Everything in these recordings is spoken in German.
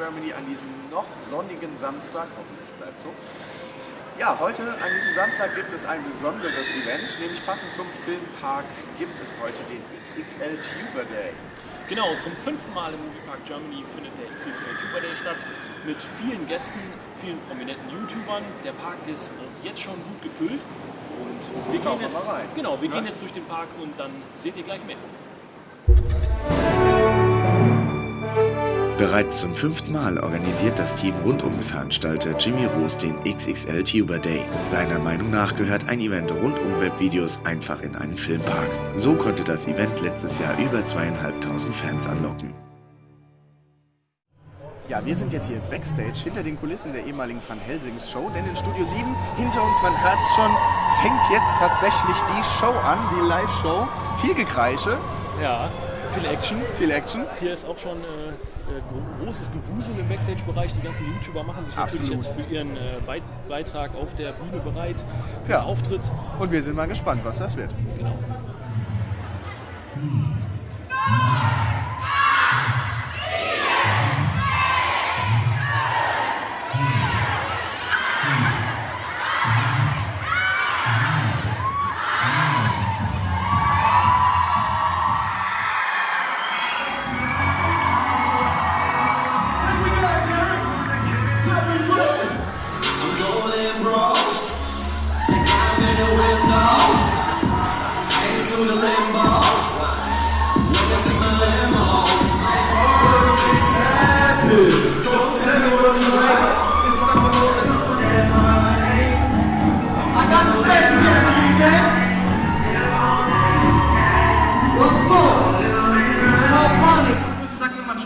Germany an diesem noch sonnigen Samstag. Hoffentlich bleibt so. Ja, heute an diesem Samstag gibt es ein besonderes Event, nämlich passend zum Filmpark gibt es heute den XXL Tuber Day. Genau, zum fünften Mal im Moviepark Germany findet der XXL Tuber Day statt mit vielen Gästen, vielen prominenten YouTubern. Der Park ist jetzt schon gut gefüllt und wir gehen wir jetzt, rein. Genau, wir Ja. gehen jetzt durch den Park und dann seht ihr gleich mehr. Bereits zum fünften Mal organisiert das Team rund um Veranstalter Jimmy Roos den XXL Tuber Day. Seiner Meinung nach gehört ein Event rund um Webvideos einfach in einen Filmpark. So konnte das Event letztes Jahr über zweieinhalbtausend Fans anlocken. Ja, wir sind jetzt hier Backstage hinter den Kulissen der ehemaligen Van Helsings Show, denn in Studio 7 hinter uns, man hört es schon, fängt jetzt tatsächlich die Show an, die Live-Show. Viel Gekreische, Ja, viel Action. viel Action. Hier ist auch schon äh, gro- großes Gewusel im Backstage-Bereich. Die ganzen YouTuber machen sich natürlich Absolut. jetzt für ihren äh, Beit- Beitrag auf der Bühne bereit, für Ja. den Auftritt. Und wir sind mal gespannt, was das wird. Genau. I'm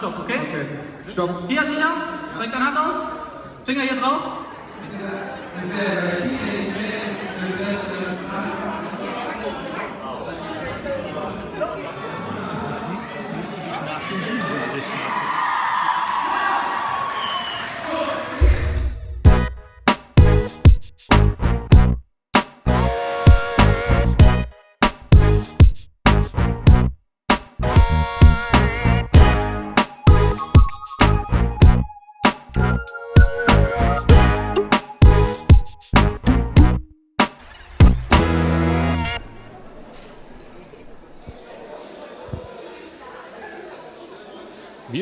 Stopp, okay? Okay. Stopp. Hier sicher? Streck deine Hand aus. Finger hier drauf.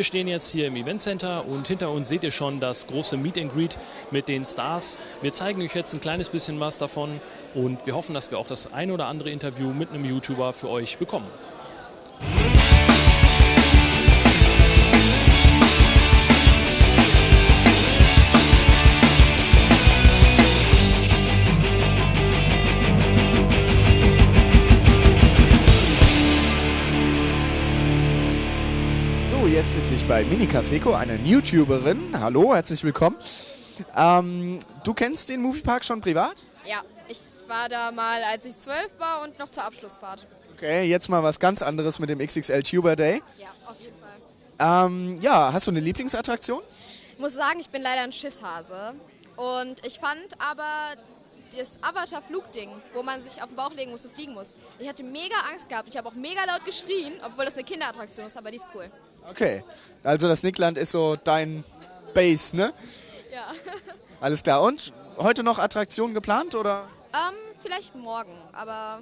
Wir stehen jetzt hier im Event Center und hinter uns seht ihr schon das große Meet and Greet mit den Stars. Wir zeigen euch jetzt ein kleines bisschen was davon und wir hoffen, dass wir auch das ein oder andere Interview mit einem YouTuber für euch bekommen. Bei Minika Feko, einer YouTuberin. Hallo, herzlich willkommen. Ähm, du kennst den Moviepark schon privat? Ja, ich war da mal, als ich zwölf war und noch zur Abschlussfahrt. Okay, jetzt mal was ganz anderes mit dem XXL Tuber Day. Ja, auf jeden Fall. Ähm, ja, hast du eine Lieblingsattraktion? Ich muss sagen, ich bin leider ein Schisshase. Und ich fand aber das Avatar-Flugding, wo man sich auf den Bauch legen muss und fliegen muss. Ich hatte mega Angst gehabt. Ich habe auch mega laut geschrien, obwohl das eine Kinderattraktion ist, aber die ist cool. Okay, also das Nickland ist so dein Base, ne? Ja. Alles klar. Und heute noch Attraktionen geplant oder? ähm, vielleicht morgen, aber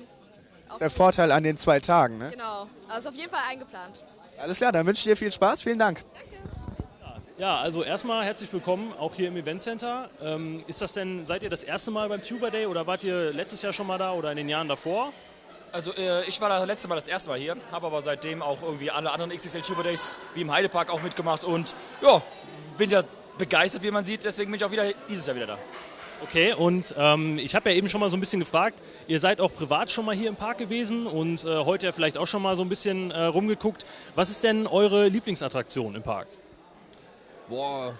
auch Der Vorteil an den zwei Tagen, ne? genau. Also auf jeden Fall eingeplant. Alles klar, dann wünsche ich dir viel Spaß. Vielen Dank. Ja, also erstmal herzlich willkommen auch hier im Event Center. Ähm, ist das denn, seid ihr das erste Mal beim Tuber Day oder wart ihr letztes Jahr schon mal da oder in den Jahren davor? Also äh, ich war das letzte Mal das erste Mal hier, habe aber seitdem auch irgendwie alle anderen XXL Tuber Days wie im Heidepark auch mitgemacht und ja, bin ja begeistert, wie man sieht, deswegen bin ich auch wieder dieses Jahr wieder da. Okay, und ähm, ich habe ja eben schon mal so ein bisschen gefragt, ihr seid auch privat schon mal hier im Park gewesen und äh, heute ja vielleicht auch schon mal so ein bisschen äh, rumgeguckt. Was ist denn eure Lieblingsattraktion im Park? Boah,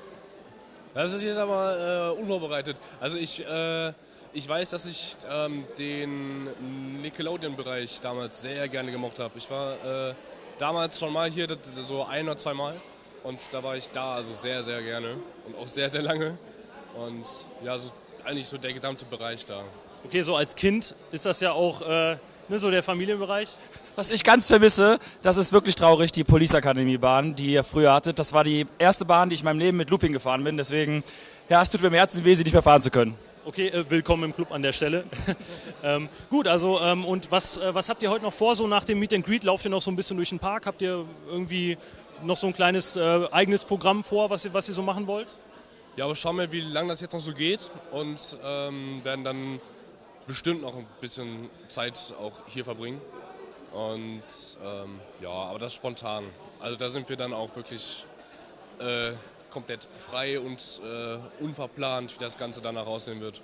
das ist jetzt aber äh, unvorbereitet. Also ich, äh, ich weiß, dass ich ähm, den Nickelodeon-Bereich damals sehr gerne gemocht habe. Ich war äh, damals schon mal hier, so ein oder zwei Mal. Und da war ich da also sehr, sehr gerne und auch sehr, sehr lange. Und ja, so, eigentlich so der gesamte Bereich da. Okay, so als Kind ist das ja auch äh, ne, so der Familienbereich. Was ich ganz vermisse, das ist wirklich traurig, die Police Academy Bahn, die ihr früher hattet. Das war die erste Bahn, die ich in meinem Leben mit Looping gefahren bin. Deswegen, ja, es tut mir im Herzen weh, sie nicht mehr fahren zu können. Okay, äh, willkommen im Club an der Stelle. ähm, gut, also ähm, und was, äh, was habt ihr heute noch vor, so nach dem Meet and Greet? Lauft ihr noch so ein bisschen durch den Park? Habt ihr irgendwie noch so ein kleines äh, eigenes Programm vor, was ihr, was ihr so machen wollt? Ja, aber schauen wir, wie lange das jetzt noch so geht und ähm, werden dann bestimmt noch ein bisschen Zeit auch hier verbringen. Und ähm, ja, aber das spontan. Also da sind wir dann auch wirklich äh, komplett frei und äh, unverplant, wie das Ganze danach aussehen wird.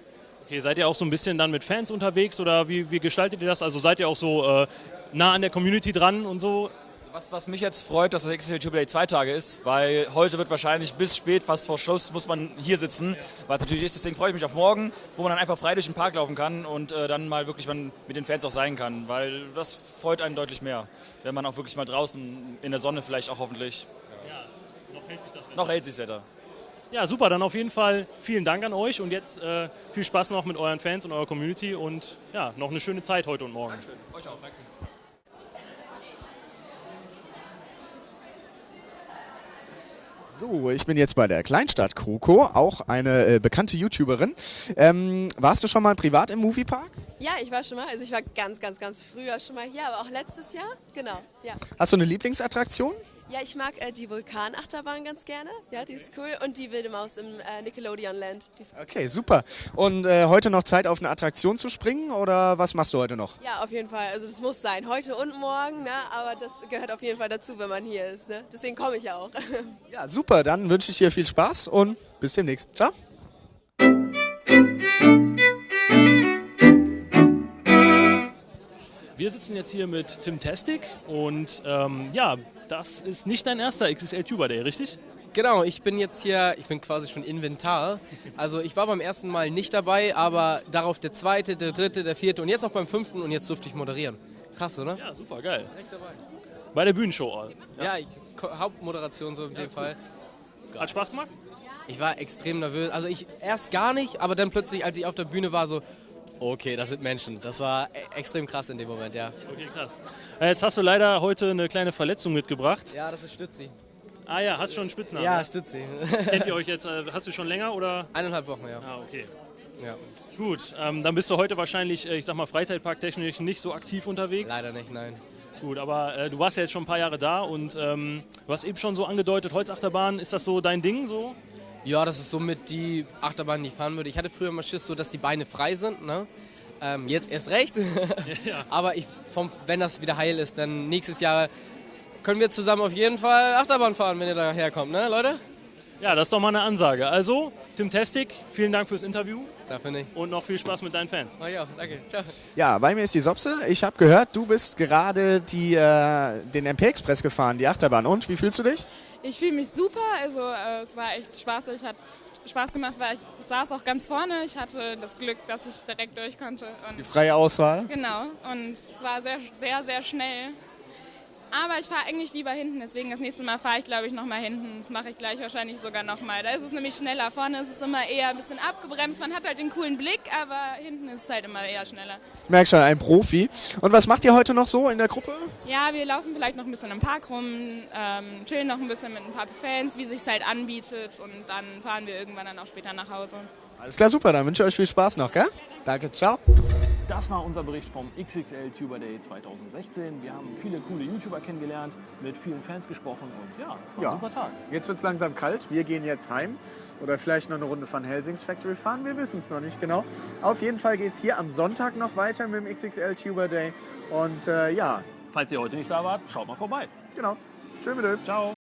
Okay, seid ihr auch so ein bisschen dann mit Fans unterwegs oder wie, wie gestaltet ihr das? Also seid ihr auch so äh, nah an der Community dran und so? Was, was mich jetzt freut, dass das XXL Jubilee zwei Tage ist, weil heute wird wahrscheinlich bis spät, fast vor Schluss, muss man hier sitzen, es natürlich ist. Deswegen freue ich mich auf morgen, wo man dann einfach frei durch den Park laufen kann und äh, dann mal wirklich man mit den Fans auch sein kann, weil das freut einen deutlich mehr, wenn man auch wirklich mal draußen in der Sonne vielleicht auch hoffentlich. Ja, noch hält sich das Wetter. Noch hält sich das Wetter. Ja, super, dann auf jeden Fall vielen Dank an euch und jetzt äh, viel Spaß noch mit euren Fans und eurer Community und ja, noch eine schöne Zeit heute und morgen. Dankeschön. Euch auch. Danke. So, ich bin jetzt bei der Kleinstadt Kroko, auch eine äh, bekannte YouTuberin. Ähm, warst du schon mal privat im Moviepark? Ja, ich war schon mal. Also ich war ganz, ganz, ganz früher schon mal hier, aber auch letztes Jahr. Genau, ja. Hast du eine Lieblingsattraktion? Ja, ich mag äh, die Vulkanachterbahn ganz gerne. Ja, die ist cool. Und die Wilde Maus im äh, Nickelodeon Land. Die ist Okay, super. Und äh, heute noch Zeit auf eine Attraktion zu springen oder was machst du heute noch? ja, auf jeden Fall. Also das muss sein. Heute und morgen, ne? aber das gehört auf jeden Fall dazu, wenn man hier ist. Ne? Deswegen komme ich ja auch. Ja, super. Dann wünsche ich dir viel Spaß und bis demnächst. Ciao. Wir sitzen jetzt hier mit Tim Tastic und ähm, ja, das ist nicht dein erster XXL Tuber Day, richtig? Genau, ich bin jetzt hier, ich bin quasi schon Inventar. Also ich war beim ersten Mal nicht dabei, aber darauf der zweite, der dritte, der vierte und jetzt auch beim fünften und jetzt durfte ich moderieren. Krass, oder? Ja, super, geil. Direkt dabei. Bei der Bühnenshow. Ja, ich, Ko- Hauptmoderation so in dem Fall. Hat Spaß gemacht? Ich war extrem nervös. Also ich erst gar nicht, aber dann plötzlich, als ich auf der Bühne war, so, okay, das sind Menschen. Das war e- extrem krass in dem Moment, ja. Okay, krass. Äh, Jetzt hast du leider heute eine kleine Verletzung mitgebracht. Ja, das ist Stützi. Ah ja, hast schon einen Spitznamen? Ja, Stützi. Kennt ihr euch jetzt? Äh, hast du schon länger oder? Eineinhalb Wochen, ja. Ah, okay. ja. Gut, ähm, dann bist du heute wahrscheinlich, äh, ich sag mal, freizeitparktechnisch nicht so aktiv unterwegs. Leider nicht, nein. Gut, aber äh, du warst ja jetzt schon ein paar Jahre da und ähm, du hast eben schon so angedeutet, Holzachterbahn, ist das so dein Ding so? Ja, das ist somit die Achterbahn, die ich fahren würde. Ich hatte früher mal Schiss, so dass die Beine frei sind. Ne? Ähm, jetzt erst recht. Ja. Aber ich, vom, wenn das wieder heil ist, dann nächstes Jahr können wir zusammen auf jeden Fall Achterbahn fahren, wenn ihr da herkommt, ne, Leute? Ja, das ist doch mal eine Ansage. Also, Tim Testik, vielen Dank fürs Interview Dafür nicht. und noch viel Spaß mit deinen Fans. Mach ich auch, danke. Ciao. Ja, bei mir ist die Sopse. Ich habe gehört, du bist gerade die, äh, den MP Express gefahren, die Achterbahn. Und wie fühlst du dich? Ich fühle mich super, also äh, es war echt spaßig, hat Spaß gemacht, weil ich saß auch ganz vorne. Ich hatte das Glück, dass ich direkt durch konnte. Und Die freie Auswahl. Genau, und es war sehr, sehr, sehr schnell. Aber ich fahre eigentlich lieber hinten, deswegen das nächste Mal fahre ich, glaube ich, nochmal hinten. Das mache ich gleich wahrscheinlich sogar nochmal. Da ist es nämlich schneller. Vorne ist es immer eher ein bisschen abgebremst. Man hat halt den coolen Blick, aber hinten ist es halt immer eher schneller. Merk schon, ein Profi. Und was macht ihr heute noch so in der Gruppe? Ja, wir laufen vielleicht noch ein bisschen im Park rum, ähm, chillen noch ein bisschen mit ein paar Fans, wie sich halt anbietet. Und dann fahren wir irgendwann dann auch später nach Hause. Alles klar, super. Dann wünsche ich euch viel Spaß noch, gell? Danke, ciao. Das war unser Bericht vom XXL Tuber Day 2016. Wir haben viele coole YouTuber kennengelernt, mit vielen Fans gesprochen und ja, es war Ja. ein super Tag. Jetzt wird es langsam kalt. Wir gehen jetzt heim. Oder vielleicht noch eine Runde von Helsings Factory fahren. Wir wissen es noch nicht genau. Auf jeden Fall geht es hier am Sonntag noch weiter mit dem XXL Tuber Day. Und äh, ja, Falls ihr heute nicht da wart, schaut mal vorbei. genau. Tschö mit. Ciao.